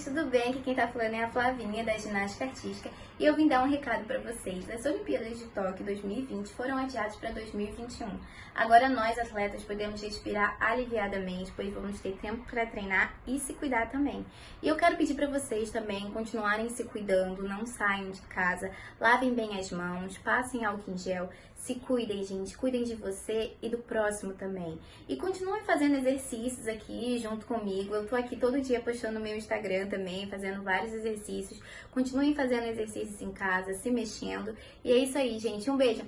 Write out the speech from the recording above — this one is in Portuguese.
gente, tudo bem? Aqui quem tá falando é a Flavinha da Ginástica Artística e eu vim dar um recado para vocês. As Olimpíadas de Tóquio 2020 foram adiadas para 2021. Agora nós, atletas, podemos respirar aliviadamente, pois vamos ter tempo para treinar e se cuidar também. E eu quero pedir para vocês também continuarem se cuidando, não saiam de casa, lavem bem as mãos, passem álcool em gel, se cuidem, gente, cuidem de você e do próximo também. E continuem fazendo exercícios aqui junto comigo. Eu tô aqui todo dia postando no meu Instagram também, fazendo vários exercícios. Continuem fazendo exercícios em casa, se mexendo. E é isso aí, gente. Um beijo.